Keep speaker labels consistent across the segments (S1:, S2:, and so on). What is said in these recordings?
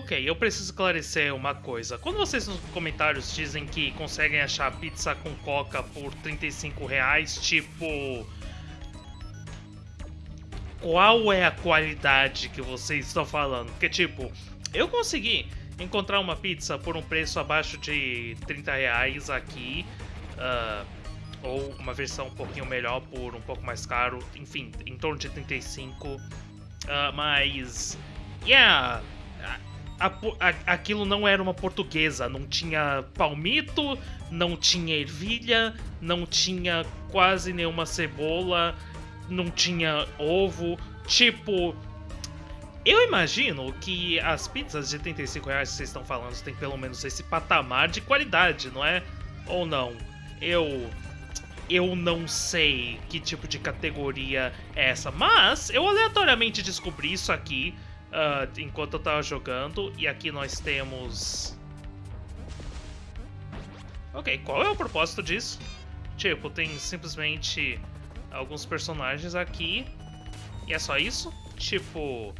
S1: Ok, eu preciso esclarecer uma coisa. Quando vocês nos comentários dizem que conseguem achar pizza com coca por 35 reais, tipo. Qual é a qualidade que vocês estão falando? Porque, tipo, eu consegui encontrar uma pizza por um preço abaixo de 30 reais aqui. Uh, ou uma versão um pouquinho melhor por um pouco mais caro, enfim, em torno de 35. Uh, mas, yeah, a, a, aquilo não era uma portuguesa, não tinha palmito, não tinha ervilha, não tinha quase nenhuma cebola, não tinha ovo, tipo... Eu imagino que as pizzas de 35 reais que vocês estão falando têm pelo menos esse patamar de qualidade, não é? Ou não? Eu eu não sei que tipo de categoria é essa, mas eu aleatoriamente descobri isso aqui uh, enquanto eu tava jogando, e aqui nós temos... Ok, qual é o propósito disso? Tipo, tem simplesmente alguns personagens aqui, e é só isso? Tipo,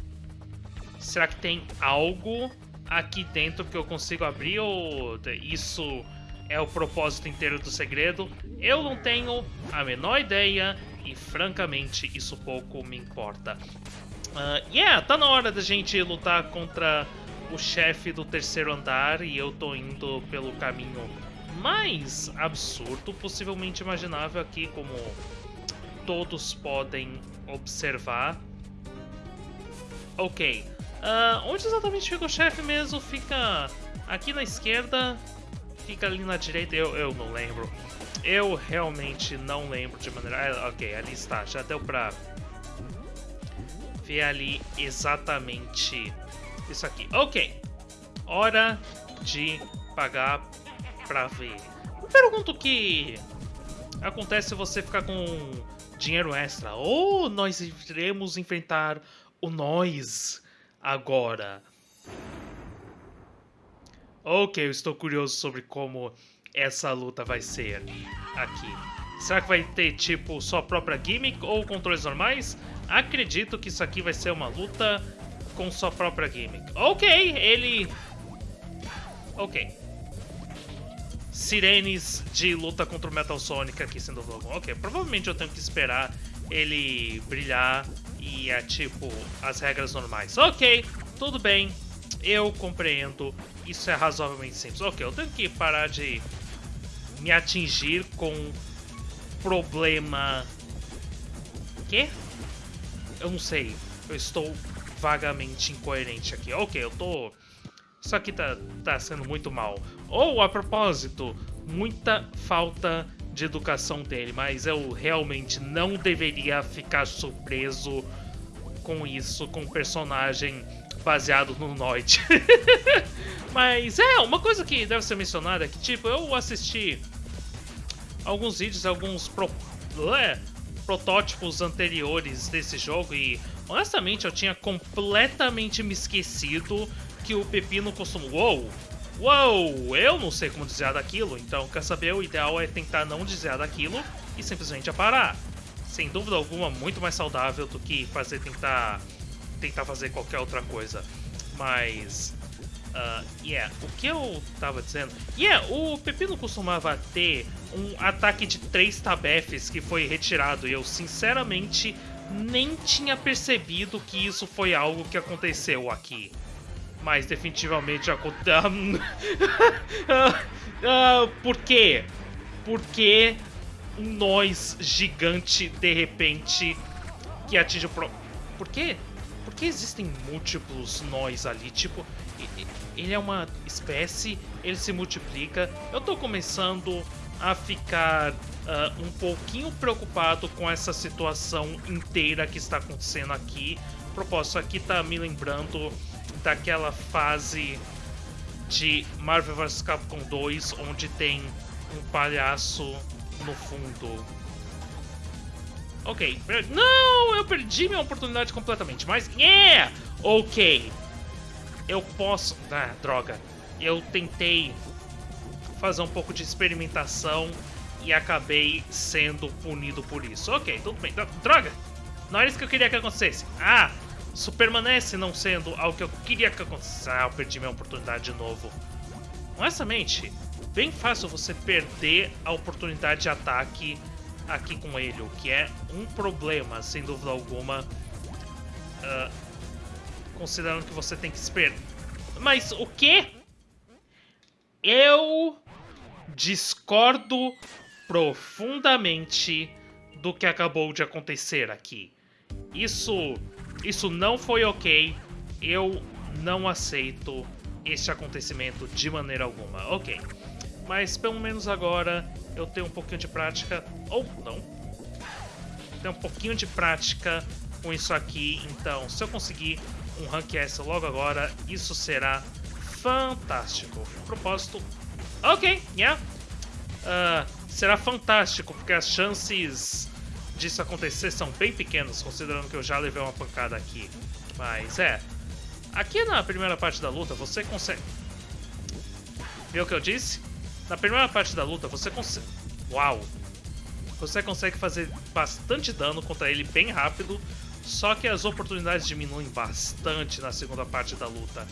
S1: será que tem algo aqui dentro que eu consigo abrir, ou isso é o propósito inteiro do segredo? Eu não tenho a menor ideia e francamente isso pouco me importa. Uh, yeah, tá na hora da gente lutar contra o chefe do terceiro andar e eu tô indo pelo caminho mais absurdo, possivelmente imaginável aqui, como todos podem observar. Ok, uh, onde exatamente fica o chefe mesmo? Fica aqui na esquerda fica ali na direita, eu, eu não lembro. Eu realmente não lembro de maneira... Ah, ok, ali está, já deu pra ver ali exatamente isso aqui. Ok, hora de pagar pra ver. Eu pergunto o que acontece se você ficar com dinheiro extra. Ou nós iremos enfrentar o nós agora. Ok, eu estou curioso sobre como essa luta vai ser aqui. Será que vai ter, tipo, sua própria gimmick ou controles normais? Acredito que isso aqui vai ser uma luta com sua própria gimmick. Ok, ele... Ok. Sirenes de luta contra o Metal Sonic aqui sendo algum. Ok, provavelmente eu tenho que esperar ele brilhar e é tipo as regras normais. Ok, tudo bem, eu compreendo isso é razoavelmente simples. Ok, eu tenho que parar de me atingir com problema... Quê? Eu não sei. Eu estou vagamente incoerente aqui. Ok, eu tô... Isso aqui tá, tá sendo muito mal. Ou, a propósito, muita falta de educação dele, mas eu realmente não deveria ficar surpreso com isso, com o personagem baseado no Noid. Mas é, uma coisa que deve ser mencionada é que, tipo, eu assisti alguns vídeos, alguns pro, protótipos anteriores desse jogo e, honestamente, eu tinha completamente me esquecido que o Pepino costuma... Uou! Uou! Eu não sei como desviar daquilo, então, quer saber, o ideal é tentar não desviar daquilo e simplesmente aparar. Sem dúvida alguma, muito mais saudável do que fazer tentar tentar fazer qualquer outra coisa. Mas. Uh, yeah, o que eu tava dizendo? Yeah, o Pepino costumava ter um ataque de três tabefes que foi retirado e eu sinceramente nem tinha percebido que isso foi algo que aconteceu aqui. Mas definitivamente aconteceu. uh, por quê? Porque um nós gigante de repente que atinge o pro. Por quê? Por que existem múltiplos nós ali? Tipo, ele é uma espécie, ele se multiplica. Eu tô começando a ficar uh, um pouquinho preocupado com essa situação inteira que está acontecendo aqui. Propósito, aqui tá me lembrando daquela fase de Marvel vs Capcom 2, onde tem um palhaço no fundo. Ok. Não, eu perdi minha oportunidade completamente, mas... Yeah! Ok. Eu posso... Ah, droga. Eu tentei fazer um pouco de experimentação e acabei sendo punido por isso. Ok, tudo bem. Droga! Não era isso que eu queria que acontecesse. Ah! Isso permanece não sendo algo que eu queria que acontecesse. Ah, eu perdi minha oportunidade de novo. Honestamente, bem fácil você perder a oportunidade de ataque aqui com ele, o que é um problema, sem dúvida alguma. Uh, considerando que você tem que esperar. Mas o que? Eu discordo profundamente do que acabou de acontecer aqui. Isso, isso não foi ok. Eu não aceito este acontecimento de maneira alguma. Ok, mas pelo menos agora eu tenho um pouquinho de prática, ou não. Tenho um pouquinho de prática com isso aqui, então se eu conseguir um Rank S logo agora, isso será fantástico. Propósito, ok, yeah. Uh, será fantástico, porque as chances disso acontecer são bem pequenas, considerando que eu já levei uma pancada aqui. Mas é, aqui na primeira parte da luta você consegue... Viu o que eu disse? Na primeira parte da luta você consegue... Uau! Você consegue fazer bastante dano contra ele bem rápido, só que as oportunidades diminuem bastante na segunda parte da luta.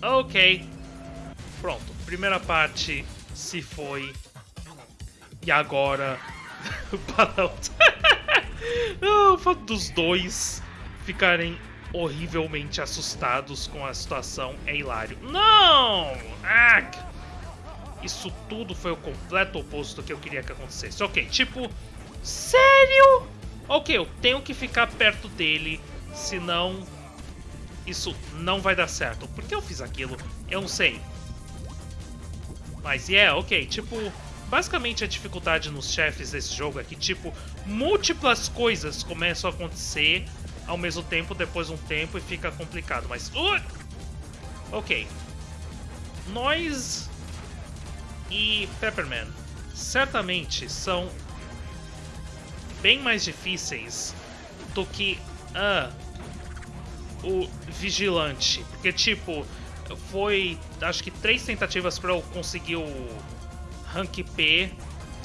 S1: Ok. Pronto, primeira parte se foi. E agora... o fato dos dois ficarem horrivelmente assustados com a situação é hilário. Não! Ah! Isso tudo foi o completo oposto do que eu queria que acontecesse. Ok, tipo... Sério? Ok, eu tenho que ficar perto dele, senão isso não vai dar certo. Por que eu fiz aquilo? Eu não sei. Mas, yeah, ok, tipo... Basicamente a dificuldade nos chefes desse jogo é que, tipo, múltiplas coisas começam a acontecer ao mesmo tempo, depois de um tempo, e fica complicado, mas... Uh! Ok. Nós e Pepperman certamente são bem mais difíceis do que uh, o Vigilante. Porque, tipo, foi acho que três tentativas para eu conseguir o Rank P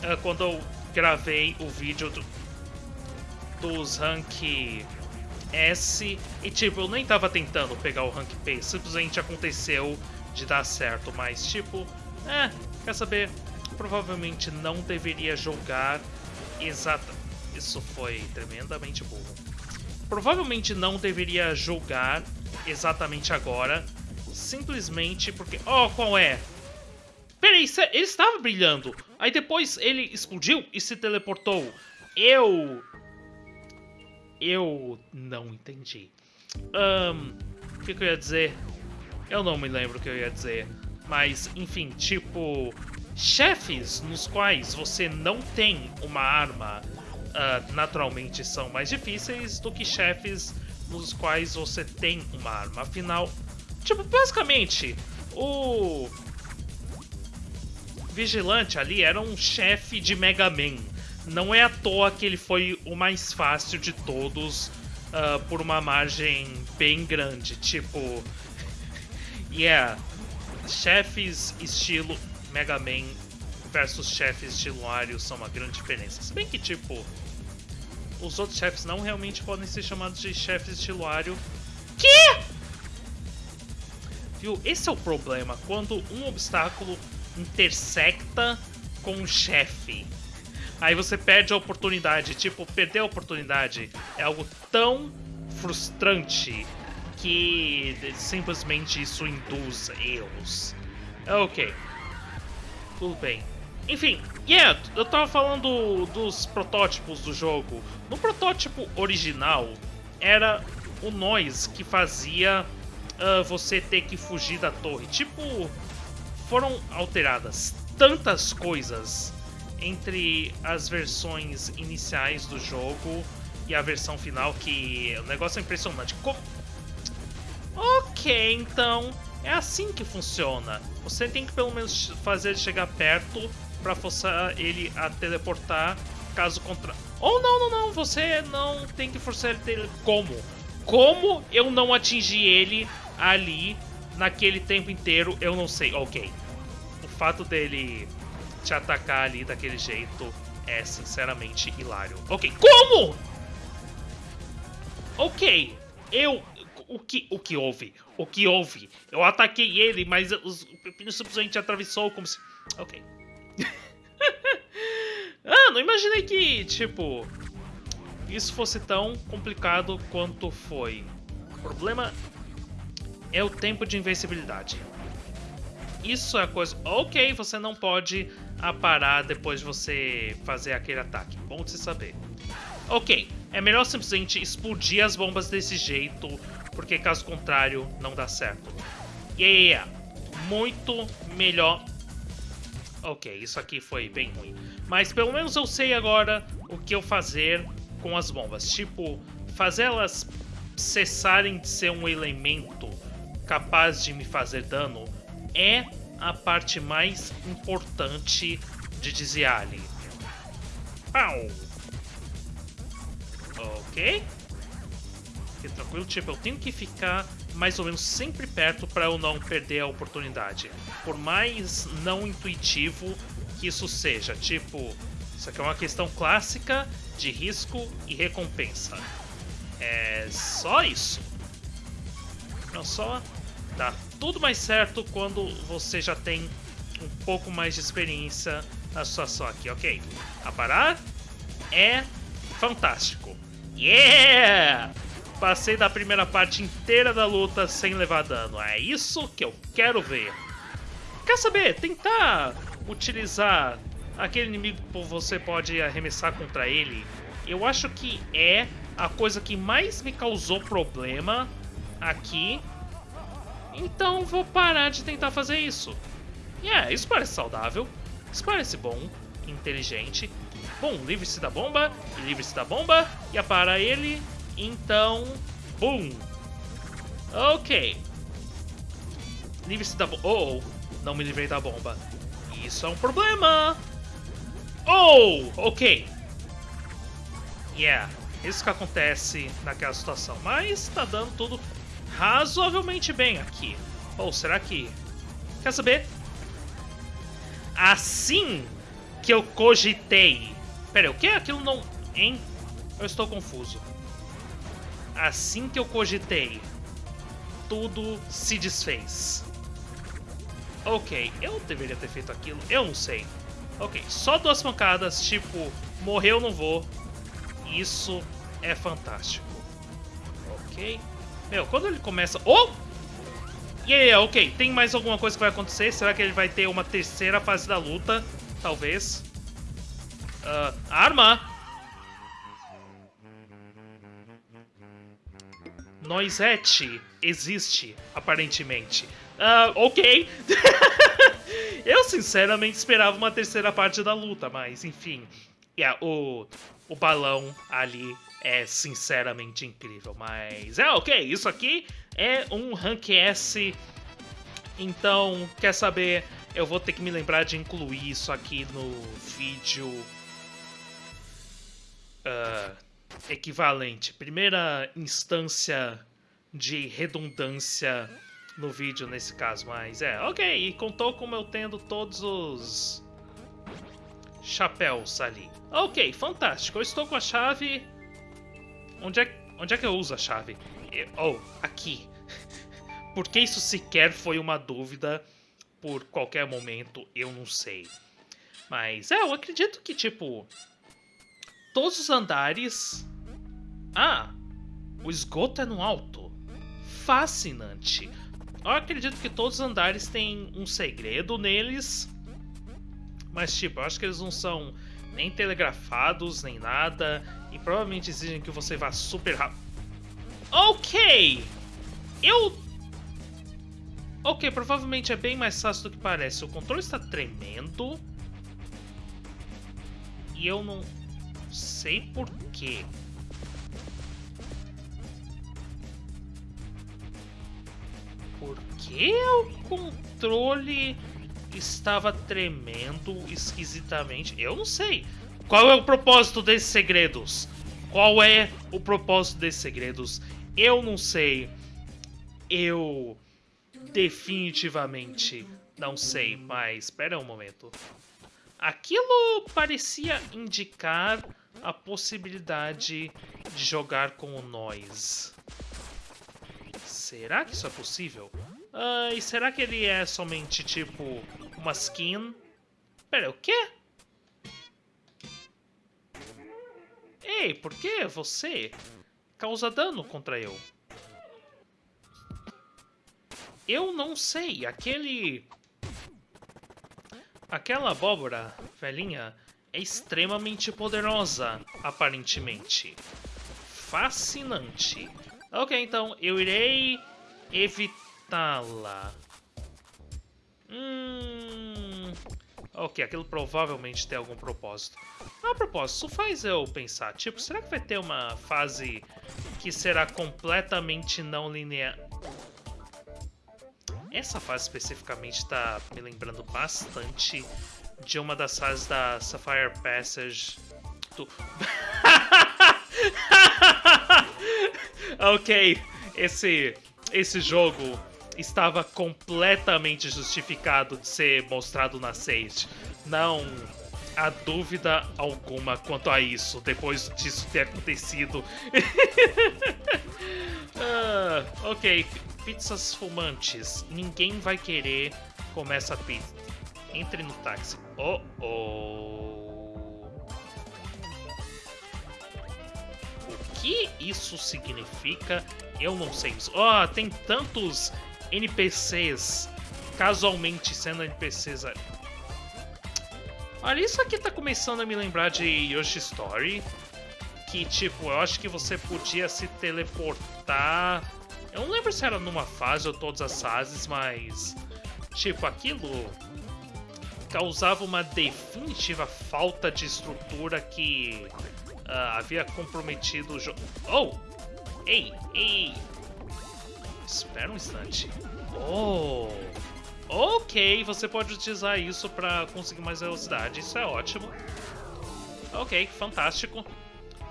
S1: uh, quando eu gravei o vídeo do, dos Rank S. E, tipo, eu nem tava tentando pegar o Rank P, simplesmente aconteceu de dar certo. Mas, tipo, é, quer saber? Provavelmente não deveria jogar exata isso foi tremendamente burro. Provavelmente não deveria julgar exatamente agora, simplesmente porque... Oh, qual é? Peraí, ele estava brilhando. Aí depois ele explodiu e se teleportou. Eu... Eu não entendi. Um, o que, eu ia dizer? Eu não me lembro o que eu ia dizer. Mas, enfim, tipo... Chefes nos quais você não tem uma arma uh, naturalmente são mais difíceis do que chefes nos quais você tem uma arma. Afinal, tipo, basicamente, o Vigilante ali era um chefe de Mega Man. Não é à toa que ele foi o mais fácil de todos uh, por uma margem bem grande. Tipo, yeah, chefes estilo Mega Man versus chefes estilo Wario são uma grande diferença. Se bem que, tipo, os outros chefes não realmente podem ser chamados de chefes estilo Wario. Que? Viu? Esse é o problema. Quando um obstáculo intersecta com um chefe. Aí você perde a oportunidade. Tipo, perder a oportunidade é algo tão frustrante que simplesmente isso induz erros. Ok. Tudo bem. Enfim, yeah, eu tava falando dos protótipos do jogo. No protótipo original, era o Noise que fazia uh, você ter que fugir da torre. Tipo, foram alteradas tantas coisas entre as versões iniciais do jogo e a versão final que o negócio é impressionante. Co ok, então é assim que funciona. Você tem que pelo menos fazer ele chegar perto para forçar ele a teleportar, caso contrário. Ou não, não, não, você não tem que forçar ele. Como? Como eu não atingi ele ali naquele tempo inteiro, eu não sei. Ok. O fato dele te atacar ali daquele jeito é sinceramente hilário. Ok, como? Ok, eu... O que, o que houve? O que houve? Eu ataquei ele, mas os pepinos simplesmente atravessou como se... Ok. ah, não imaginei que, tipo... Isso fosse tão complicado quanto foi. O problema é o tempo de invencibilidade. Isso é a coisa... Ok, você não pode aparar depois de você fazer aquele ataque. Bom de se saber. Ok, é melhor simplesmente explodir as bombas desse jeito, porque caso contrário não dá certo. Yeah, muito melhor. Ok, isso aqui foi bem ruim. Mas pelo menos eu sei agora o que eu fazer com as bombas. Tipo, fazer elas cessarem de ser um elemento capaz de me fazer dano é a parte mais importante de desviar ali. Pau! Ok? Fique tranquilo, tipo, eu tenho que ficar mais ou menos sempre perto para eu não perder a oportunidade. Por mais não intuitivo que isso seja. Tipo, isso aqui é uma questão clássica de risco e recompensa. É só isso. Não só dá tudo mais certo quando você já tem um pouco mais de experiência na situação aqui, ok? A parar é fantástico. Yeah! Passei da primeira parte inteira da luta sem levar dano. É isso que eu quero ver. Quer saber? Tentar utilizar aquele inimigo que você pode arremessar contra ele. Eu acho que é a coisa que mais me causou problema aqui então vou parar de tentar fazer isso. E é, isso parece saudável, isso parece bom, inteligente. Bom, livre-se da bomba, livre-se da bomba, e apara ele, então... Boom! Ok. Livre-se da bomba... Oh, não me livrei da bomba. Isso é um problema! Oh, ok. Yeah, isso que acontece naquela situação. Mas tá dando tudo razoavelmente bem aqui. Ou será que... Quer saber? Assim que eu cogitei... Pera, o que? Aquilo não... Hein? Eu estou confuso. Assim que eu cogitei, tudo se desfez. Ok, eu deveria ter feito aquilo, eu não sei. Ok, só duas pancadas, tipo, morreu, não vou. Isso é fantástico. Ok. Meu, quando ele começa... Oh! Yeah, ok. Tem mais alguma coisa que vai acontecer? Será que ele vai ter uma terceira fase da luta? Talvez. Uh, arma! Noisette existe, aparentemente. Uh, ok. Eu, sinceramente, esperava uma terceira parte da luta, mas, enfim. Yeah, o, o balão ali é sinceramente incrível. Mas é ok, isso aqui é um Rank S. Então, quer saber? Eu vou ter que me lembrar de incluir isso aqui no vídeo uh, equivalente. Primeira instância de redundância no vídeo nesse caso, mas é, ok, e contou como eu tendo todos os chapéus ali. Ok, fantástico, eu estou com a chave Onde é, onde é que eu uso a chave? Oh, aqui. Porque isso sequer foi uma dúvida por qualquer momento, eu não sei. Mas, é, eu acredito que, tipo... Todos os andares... Ah, o esgoto é no alto. Fascinante. Eu acredito que todos os andares têm um segredo neles. Mas, tipo, eu acho que eles não são nem telegrafados, nem nada. E provavelmente exigem que você vá super rápido. Ok! Eu... Ok, provavelmente é bem mais fácil do que parece. O controle está tremendo. E eu não sei porquê. Por que o controle estava tremendo esquisitamente. Eu não sei. Qual é o propósito desses segredos? Qual é o propósito desses segredos? Eu não sei. Eu definitivamente não sei, mas espera um momento. Aquilo parecia indicar a possibilidade de jogar com o Noise. Será que isso é possível? Uh, e será que ele é somente, tipo, uma skin? Pera, o quê? Ei, por que você causa dano contra eu? Eu não sei, aquele... Aquela abóbora velhinha é extremamente poderosa, aparentemente. Fascinante. Ok, então eu irei evitá-la. Hum... Ok, aquilo provavelmente tem algum propósito. A propósito, isso faz eu pensar, tipo, será que vai ter uma fase que será completamente não linear? Essa fase especificamente está me lembrando bastante de uma das fases da Sapphire Passage do... ok, esse, esse jogo estava completamente justificado de ser mostrado na Sage. Não há dúvida alguma quanto a isso, depois disso ter acontecido. ah, ok, pizzas fumantes. Ninguém vai querer comer essa pizza. Entre no táxi. Oh, oh. O que isso significa? Eu não sei. Oh, tem tantos NPCs casualmente sendo NPCs ali. Olha, isso aqui tá começando a me lembrar de Yoshi Story. Que, tipo, eu acho que você podia se teleportar. Eu não lembro se era numa fase ou todas as fases, mas. Tipo, aquilo causava uma definitiva falta de estrutura que uh, havia comprometido o jogo. Oh! Ei, ei! Espera um instante. Oh! Ok, você pode utilizar isso para conseguir mais velocidade, isso é ótimo. Ok, fantástico.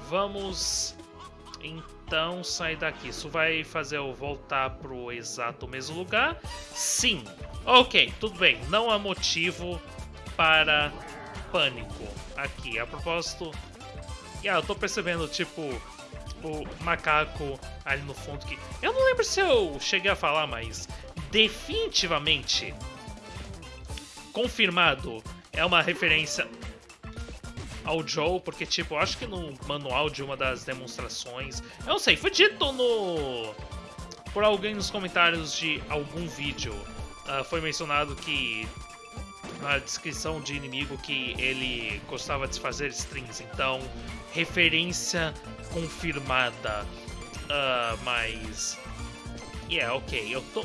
S1: Vamos então sair daqui. Isso vai fazer eu voltar pro exato mesmo lugar? Sim. Ok, tudo bem. Não há motivo para pânico aqui. A propósito... Yeah, eu tô percebendo, tipo, o macaco ali no fundo que... Eu não lembro se eu cheguei a falar, mas definitivamente confirmado é uma referência ao Joe, porque, tipo, eu acho que no manual de uma das demonstrações... Eu não sei, foi dito no... Por alguém nos comentários de algum vídeo, uh, foi mencionado que na descrição de inimigo que ele gostava de fazer strings, então referência confirmada. Uh, mas. Yeah, ok, eu tô.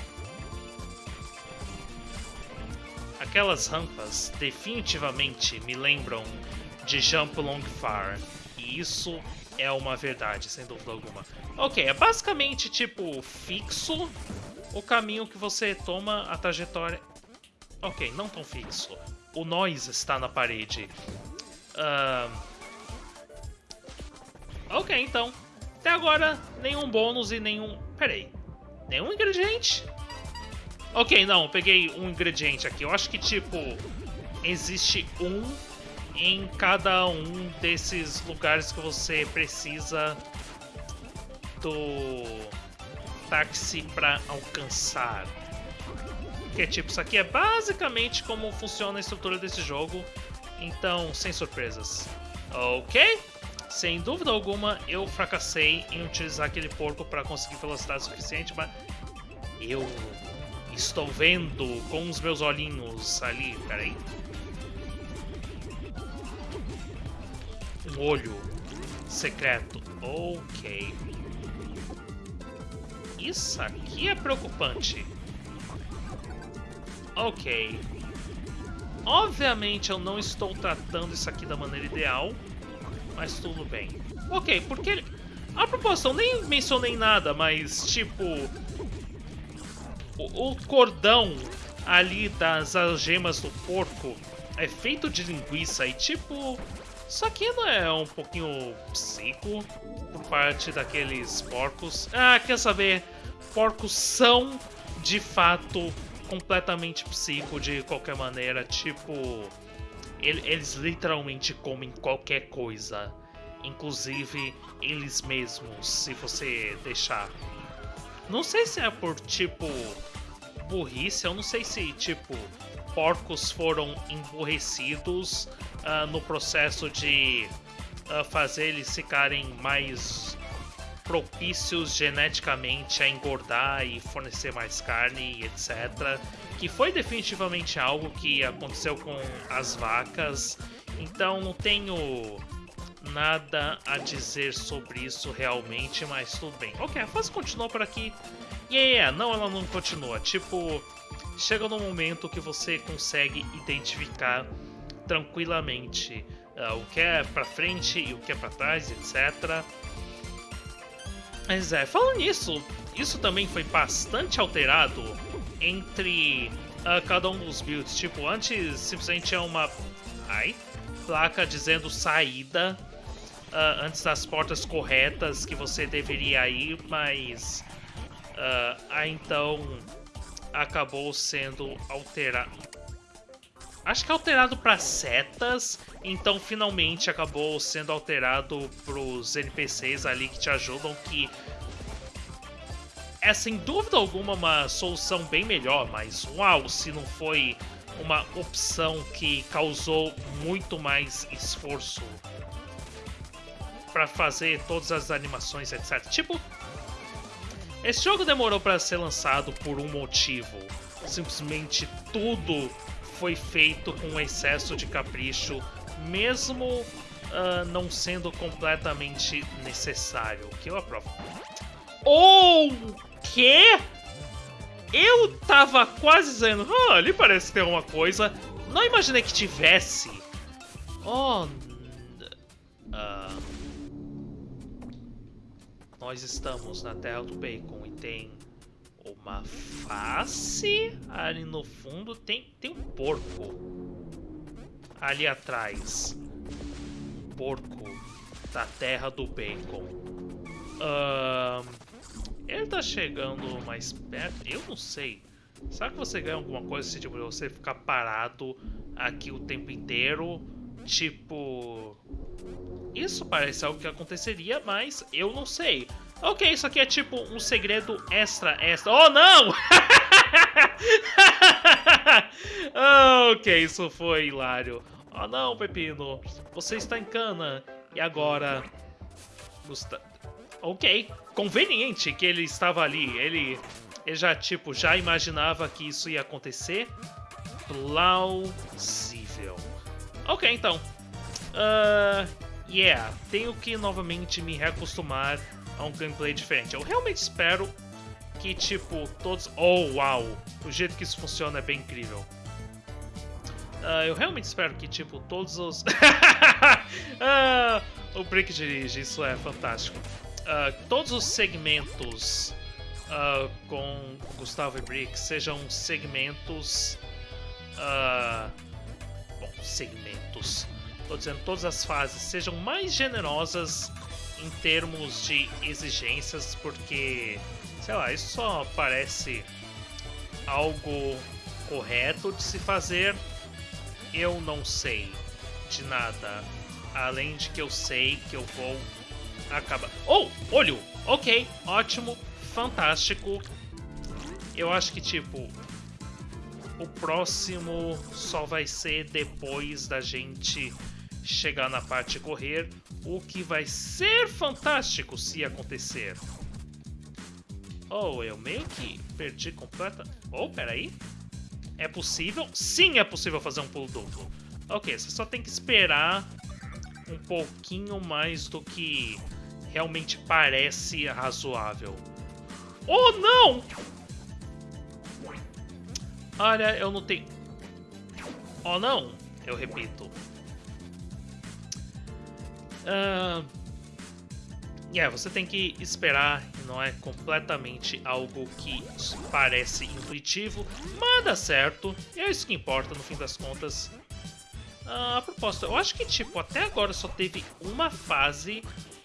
S1: Aquelas rampas definitivamente me lembram de Jump Long Far. E isso é uma verdade, sem dúvida alguma. Ok, é basicamente tipo fixo o caminho que você toma, a trajetória. Ok, não tão fixo. O noise está na parede. Uh... Ok, então. Até agora, nenhum bônus e nenhum... Peraí. Nenhum ingrediente? Ok, não, peguei um ingrediente aqui. Eu acho que, tipo, existe um em cada um desses lugares que você precisa do táxi para alcançar. Que é tipo, isso aqui é basicamente como funciona a estrutura desse jogo. Então, sem surpresas. Ok? Sem dúvida alguma, eu fracassei em utilizar aquele porco para conseguir velocidade suficiente, mas eu estou vendo com os meus olhinhos ali. Peraí. Um olho secreto. Ok. Isso aqui é preocupante. Ok. Obviamente eu não estou tratando isso aqui da maneira ideal, mas tudo bem. Ok, porque... Ele... A eu nem mencionei nada, mas tipo... O, o cordão ali das algemas do porco é feito de linguiça e tipo... Isso aqui não é um pouquinho psico por parte daqueles porcos? Ah, quer saber? Porcos são, de fato, completamente psico de qualquer maneira, tipo. Eles literalmente comem qualquer coisa. inclusive eles mesmos, se você deixar. Não sei se é por tipo burrice, eu não sei se tipo porcos foram emburrecidos uh, no processo de uh, fazer eles ficarem mais propícios geneticamente a engordar e fornecer mais carne, etc. Que foi definitivamente algo que aconteceu com as vacas. Então não tenho nada a dizer sobre isso realmente, mas tudo bem. Ok, a fase continua por aqui. Yeah, não, ela não continua. Tipo, chega no momento que você consegue identificar tranquilamente uh, o que é para frente e o que é para trás, etc. Mas é, falando nisso, isso também foi bastante alterado entre uh, cada um dos builds. Tipo, antes simplesmente tinha uma ai, placa dizendo saída uh, antes das portas corretas que você deveria ir, mas uh, então acabou sendo alterado. Acho que alterado para setas, então finalmente acabou sendo alterado para os NPCs ali que te ajudam, que é sem dúvida alguma uma solução bem melhor, mas uau, se não foi uma opção que causou muito mais esforço para fazer todas as animações, etc. Tipo, esse jogo demorou para ser lançado por um motivo. Simplesmente tudo foi feito com excesso de capricho, mesmo uh, não sendo completamente necessário. O que eu aprovo. O quê? Eu tava quase dizendo, ah, ali parece ter uma coisa. Não imaginei que tivesse. Oh. Uh, nós estamos na Terra do Bacon e tem uma face ali no fundo. Tem, tem um porco ali atrás. Porco da Terra do Bacon. Ele tá chegando mais perto? Eu não sei. Será que você ganha alguma coisa se tipo, você ficar parado aqui o tempo inteiro? Tipo... Isso parece algo que aconteceria, mas eu não sei. Ok, isso aqui é tipo um segredo extra, extra. Oh, não! ok, isso foi hilário. Oh, não, Pepino. Você está em cana. E agora... Gusta... Ok, conveniente que ele estava ali. Ele, ele já, tipo, já imaginava que isso ia acontecer. Plausível. Ok, então. Uh, yeah, tenho que novamente me reacostumar a um gameplay diferente. Eu realmente espero que, tipo, todos... Oh, uau! O jeito que isso funciona é bem incrível. Uh, eu realmente espero que, tipo, todos os... uh, o Brick dirige, isso é fantástico. Uh, todos os segmentos com Gustavo e Brick sejam segmentos... bom, segmentos Tô dizendo, todas as fases sejam mais generosas em termos de exigências, porque, sei lá, isso só parece algo correto de se fazer. Eu não sei de nada, além de que eu sei que eu vou acabar. Oh, olho! Ok, ótimo, fantástico. Eu acho que, tipo, o próximo só vai ser depois da gente chegar na parte correr, o que vai ser fantástico se acontecer. Oh, eu meio que perdi completa... Oh, peraí. É possível? Sim, é possível fazer um pulo duplo. Ok, você só tem que esperar um pouquinho mais do que realmente parece razoável. Oh, não! Olha, eu não tenho... Oh, não! Eu repito. Uh, yeah, você tem que esperar, não é completamente algo que parece intuitivo, mas dá certo, e é isso que importa no fim das contas. Uh, a propósito, eu acho que tipo, até agora só teve uma fase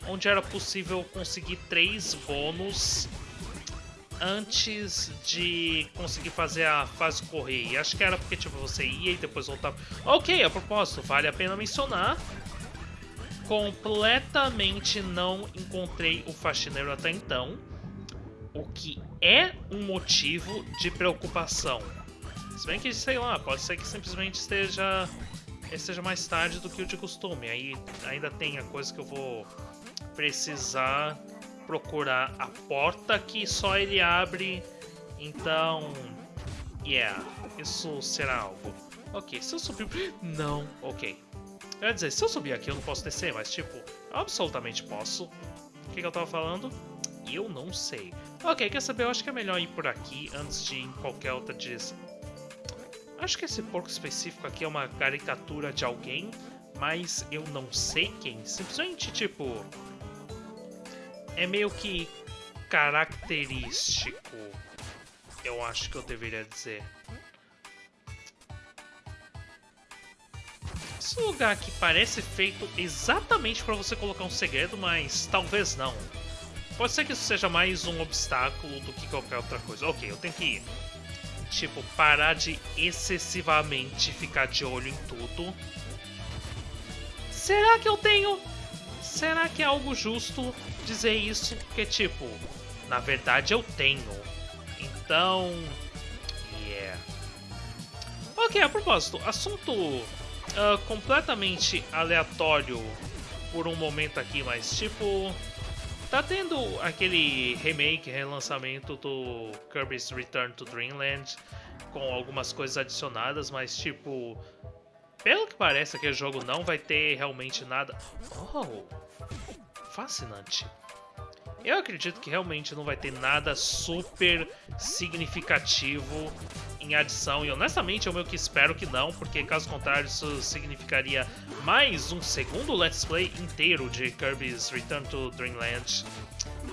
S1: onde era possível conseguir três bônus antes de conseguir fazer a fase correr. E acho que era porque tipo, você ia e depois voltava. Ok, a propósito, vale a pena mencionar completamente não encontrei o faxineiro até então, o que é um motivo de preocupação. Se bem que, sei lá, pode ser que simplesmente esteja, esteja mais tarde do que o de costume. Aí ainda tem a coisa que eu vou precisar procurar a porta que só ele abre. Então, yeah, isso será algo. Ok, se eu subir... Não, ok. Quer dizer, se eu subir aqui eu não posso descer, mas tipo, absolutamente posso. O que, que eu tava falando? Eu não sei. Ok, quer saber? Eu acho que é melhor ir por aqui antes de ir em qualquer outra direção. Acho que esse porco específico aqui é uma caricatura de alguém, mas eu não sei quem. Simplesmente, tipo... É meio que característico, eu acho que eu deveria dizer. Esse lugar aqui parece feito exatamente para você colocar um segredo, mas talvez não. Pode ser que isso seja mais um obstáculo do que qualquer outra coisa. Ok, eu tenho que, tipo, parar de excessivamente ficar de olho em tudo. Será que eu tenho... Será que é algo justo dizer isso? Porque, tipo, na verdade eu tenho. Então... Yeah. Ok, a propósito, assunto uh, completamente aleatório por um momento aqui, mas tipo. Tá tendo aquele remake, relançamento do Kirby's Return to Dreamland com algumas coisas adicionadas, mas tipo. Pelo que parece, aquele jogo não vai ter realmente nada. Oh! Fascinante. Eu acredito que realmente não vai ter nada super significativo em adição. E honestamente eu meio que espero que não, porque caso contrário isso significaria mais um segundo Let's Play inteiro de Kirby's Return to Dreamland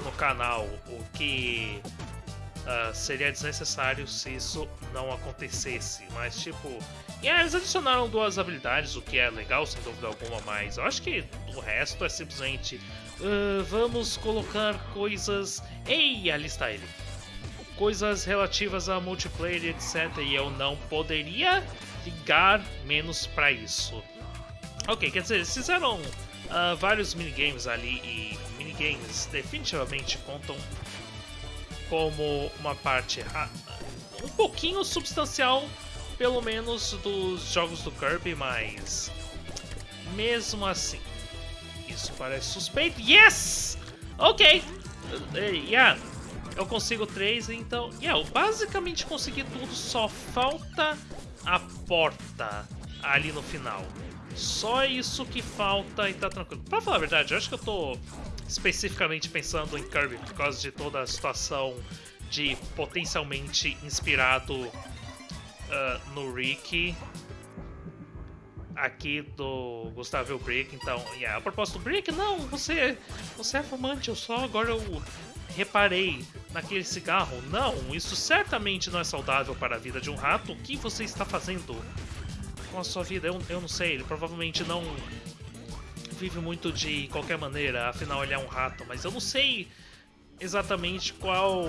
S1: no canal, o que uh, seria desnecessário se isso não acontecesse. Mas tipo, yeah, eles adicionaram duas habilidades, o que é legal sem dúvida alguma, mas eu acho que o resto é simplesmente uh, vamos colocar coisas. Ei, ali está ele coisas relativas a multiplayer, etc. E eu não poderia ligar menos para isso. Ok, quer dizer, eles fizeram uh, vários minigames ali e minigames definitivamente contam como uma parte um pouquinho substancial, pelo menos, dos jogos do Kirby, mas mesmo assim, isso parece suspeito. Yes! Ok! Uh, yeah, eu consigo três, então... Yeah, eu basicamente consegui tudo, só falta a porta ali no final. Só isso que falta e tá tranquilo. Pra falar a verdade, eu acho que eu tô especificamente pensando em Kirby por causa de toda a situação de potencialmente inspirado uh, no Rick aqui do Gustavo Brick, então, yeah, a propósito Brick, não, você, você é fumante, eu só agora eu reparei naquele cigarro. Não, isso certamente não é saudável para a vida de um rato. O que você está fazendo com a sua vida? Eu, eu não sei, ele provavelmente não vive muito de qualquer maneira, afinal ele é um rato, mas eu não sei exatamente qual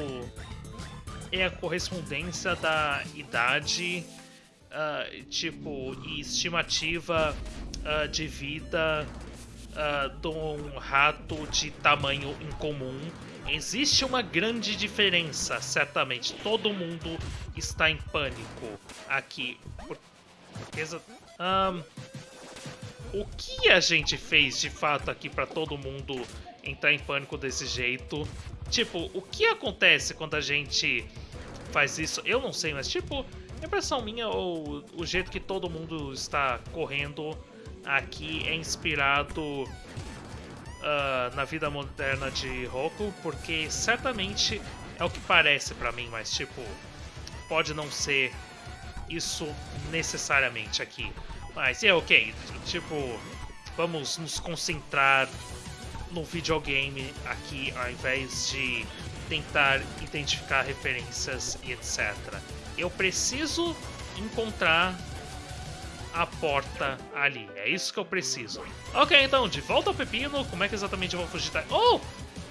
S1: é a correspondência da idade, uh, tipo, e estimativa uh, de vida uh, de um rato de tamanho incomum Existe uma grande diferença, certamente. Todo mundo está em pânico aqui. Por... Porque... Um, o que a gente fez de fato aqui para todo mundo entrar em pânico desse jeito? Tipo, o que acontece quando a gente faz isso? Eu não sei, mas tipo, impressão minha ou o jeito que todo mundo está correndo aqui é inspirado uh, na vida moderna de Roku, porque certamente é o que parece para mim, mas tipo, pode não ser isso necessariamente aqui. Mas é ok, tipo, vamos nos concentrar no videogame aqui ao invés de tentar identificar referências e etc. Eu preciso encontrar a porta ali. É isso que eu preciso. Ok, então, de volta ao pepino, como é que exatamente eu vou fugir da... Oh!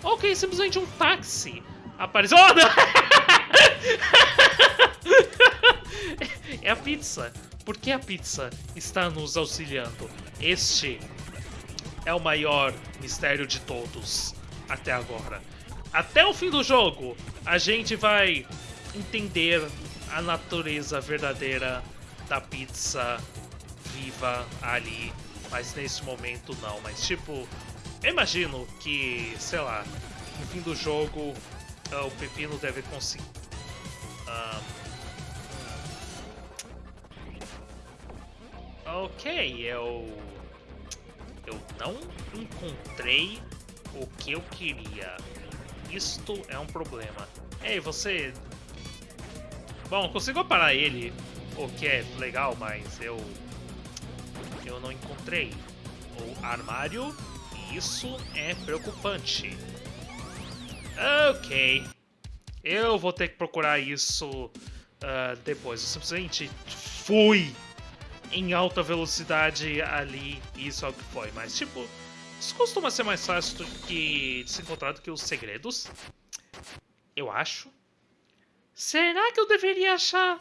S1: Ok, simplesmente um táxi apareceu. Oh, não! é a pizza. Por que a pizza está nos auxiliando? Este é o maior mistério de todos até agora. Até o fim do jogo, a gente vai entender a natureza verdadeira da pizza viva ali, mas nesse momento não. Mas tipo, eu imagino que, sei lá, no fim do jogo uh, o Pepino deve conseguir. Uh... Ok, eu. Eu não encontrei o que eu queria. Isto é um problema. Ei, você. Bom, consigo parar ele, o que é legal, mas eu. Eu não encontrei o armário isso é preocupante. Ok. Eu vou ter que procurar isso uh, depois. Eu simplesmente fui em alta velocidade ali e isso é o que foi. Mas, tipo, isso costuma ser mais fácil do que de se encontrar do que os segredos. Eu acho. Será que eu deveria achar?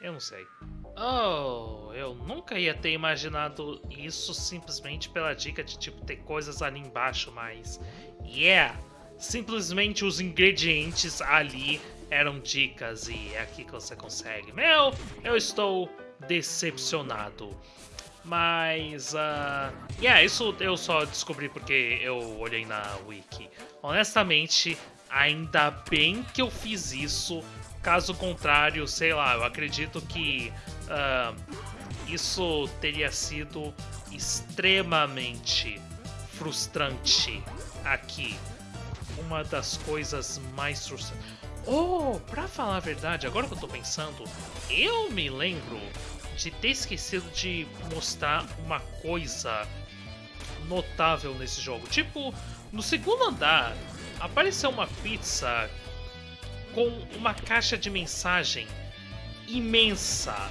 S1: Eu não sei. Oh, eu nunca ia ter imaginado isso simplesmente pela dica de tipo ter coisas ali embaixo, mas yeah, simplesmente os ingredientes ali eram dicas e é aqui que você consegue. Meu, eu estou decepcionado. Mas, uh, yeah, isso eu só descobri porque eu olhei na wiki. Honestamente, ainda bem que eu fiz isso Caso contrário, sei lá, eu acredito que uh, isso teria sido extremamente frustrante aqui. Uma das coisas mais frustrantes. Oh, pra falar a verdade, agora que eu tô pensando, eu me lembro de ter esquecido de mostrar uma coisa notável nesse jogo. Tipo, no segundo andar apareceu uma pizza com uma caixa de mensagem imensa.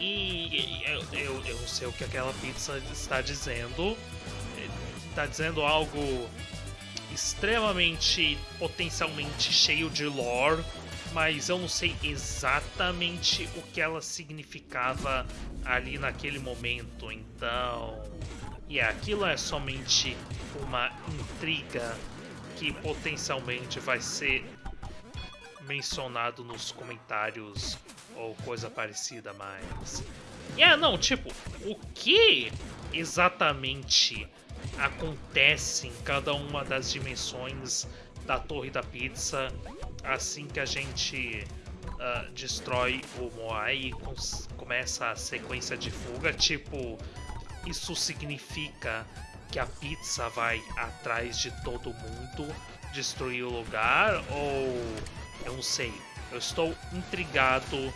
S1: E eu, eu, eu sei o que aquela pizza está dizendo. Está dizendo algo extremamente, potencialmente cheio de lore, mas eu não sei exatamente o que ela significava ali naquele momento. Então, e yeah, aquilo é somente uma intriga que potencialmente vai ser mencionado nos comentários ou coisa parecida, mas. É, yeah, não, tipo, o que exatamente acontece em cada uma das dimensões da Torre da Pizza assim que a gente uh, destrói o Moai e começa a sequência de fuga? Tipo, isso significa que a pizza vai atrás de todo mundo, destruir o lugar? Ou eu não sei. Eu estou intrigado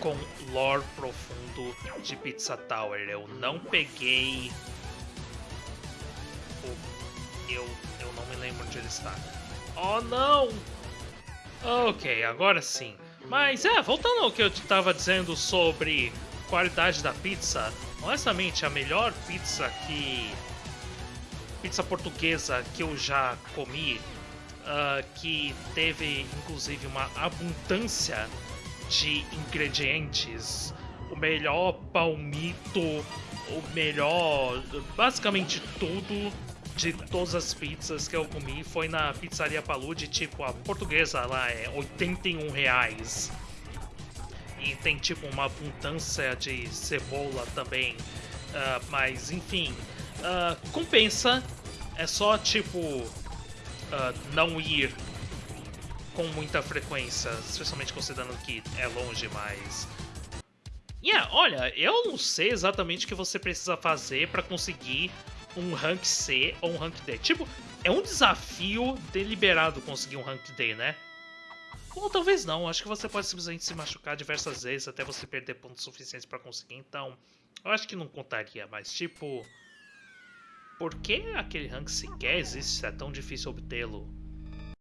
S1: com lore profundo de Pizza Tower. Eu não peguei. Eu, eu não me lembro onde ele está. Oh não! Ok, agora sim. Mas é, voltando ao que eu estava dizendo sobre qualidade da pizza, honestamente a melhor pizza que. pizza portuguesa que eu já comi uh, que teve inclusive uma abundância de ingredientes, o melhor palmito, o melhor, basicamente tudo de todas as pizzas que eu comi foi na pizzaria Palude, tipo a portuguesa lá é 81 reais. E tem tipo uma abundância de cebola também. Uh, mas enfim, uh, compensa. É só tipo uh, não ir com muita frequência, especialmente considerando que é longe, mas. Yeah, olha, eu não sei exatamente o que você precisa fazer para conseguir um rank C ou um rank D. Tipo, é um desafio deliberado conseguir um rank D, né? Ou talvez não, acho que você pode simplesmente se machucar diversas vezes até você perder pontos suficientes para conseguir, então eu acho que não contaria, mas tipo. Por que aquele rank sequer existe se é tão difícil obtê-lo?